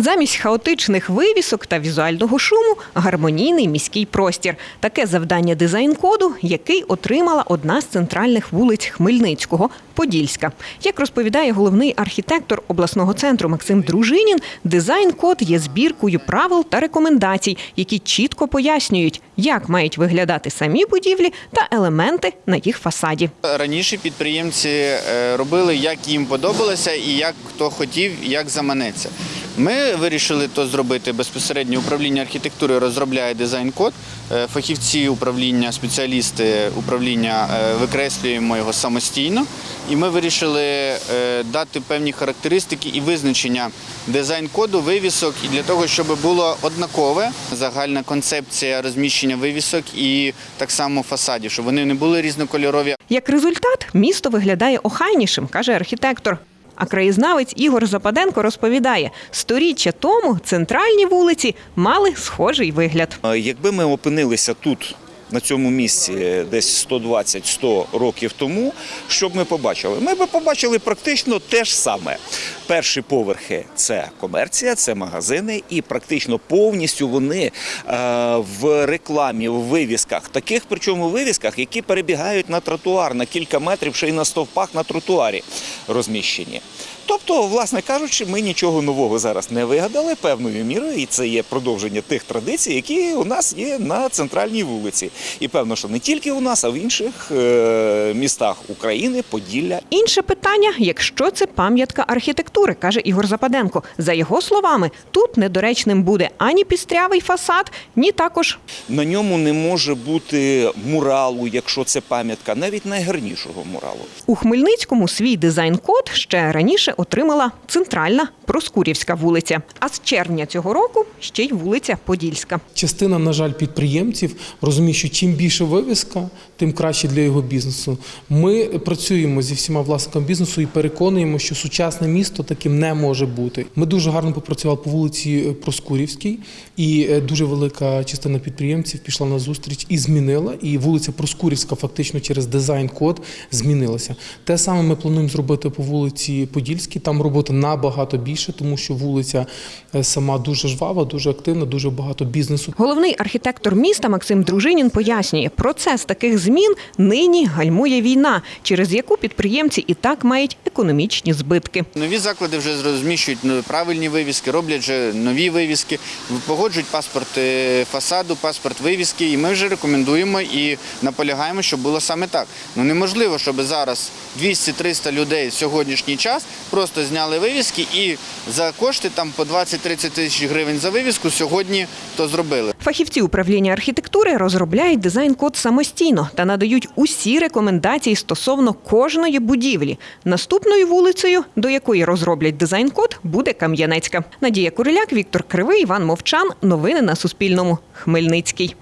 Замість хаотичних вивісок та візуального шуму гармонійний міський простір. Таке завдання дизайн-коду, який отримала одна з центральних вулиць Хмельницького Подільська. Як розповідає головний архітектор обласного центру Максим Дружинін, дизайн-код є збіркою правил та рекомендацій, які чітко пояснюють, як мають виглядати самі будівлі та елементи на їх фасаді. Раніше підприємці е, робили, як їм подобалося і як хто хотів, як заманеться. Ми вирішили то зробити безпосередньо управління архітектури розробляє дизайн-код. Е, Фахівці управління, спеціалісти управління е, викреслюємо його самостійно. І ми вирішили е, дати певні характеристики і визначення дизайн-коду, вивісок, і для того, щоб було однакове загальна концепція розміщення вивісок і так само фасадів, щоб вони не були різнокольорові, Як результат, місто виглядає охайнішим, каже архітектор. А краєзнавець Ігор Западенко розповідає, сторіччя тому центральні вулиці мали схожий вигляд. Якби ми опинилися тут, на цьому місці, десь 120-100 років тому, що б ми побачили? Ми б побачили практично те ж саме. Перші поверхи це комерція, це магазини, і практично повністю вони е, в рекламі, в вивісках, таких причому вивісках, які перебігають на тротуар на кілька метрів, ще й на стовпах на тротуарі розміщені. Тобто, власне кажучи, ми нічого нового зараз не вигадали певною мірою, і це є продовження тих традицій, які у нас є на центральній вулиці. І певно, що не тільки у нас, а в інших е, містах України, Поділля Інше питання, якщо це пам'ятка архітектури, каже Ігор Западенко. За його словами, тут недоречним буде ані пістрявий фасад, ні також на ньому не може бути муралу, якщо це пам'ятка, навіть найгарнішого муралу. у Хмельницькому свій дизайн-код ще раніше отримала центральна Проскурівська вулиця. А з червня цього року ще й вулиця Подільська. Частина, на жаль, підприємців розуміє, що чим більше вивіска, тим краще для його бізнесу. Ми працюємо зі всіма власниками бізнесу і переконуємо, що сучасне місто таким не може бути. Ми дуже гарно попрацювали по вулиці Проскурівській, і е, дуже велика частина підприємців пішла на зустріч і змінила. І вулиця Проскурівська фактично через дизайн-код змінилася. Те саме ми плануємо зробити по вулиці Подільській. Там роботи набагато більше, тому що вулиця е, сама дуже жвава, дуже активна, дуже багато бізнесу. Головний архітектор міста Максим Дружинін пояснює, процес таких змін нині гальмує війна, через яку підприємці і так мають економічні збитки. Нові заклади вже розміщують ну, правильні вивіски, роблять вже нові вивіски, погоджують паспорт е, фасаду, паспорт вивіски. І ми вже рекомендуємо і наполягаємо, щоб було саме так. Ну неможливо, щоб зараз 200-300 людей в сьогоднішній час просто зняли вивіски і за кошти там по 20-30 тисяч гривень за вивіску сьогодні то зробили. Фахівці управління архітектури розробляють дизайн-код самостійно та надають усі рекомендації стосовно кожної будівлі. Наступною вулицею, до якої розроблять дизайн-код, буде Кам'янецька. Надія Куриляк, Віктор Кривий, Іван Мовчан. Новини на Суспільному. Хмельницький.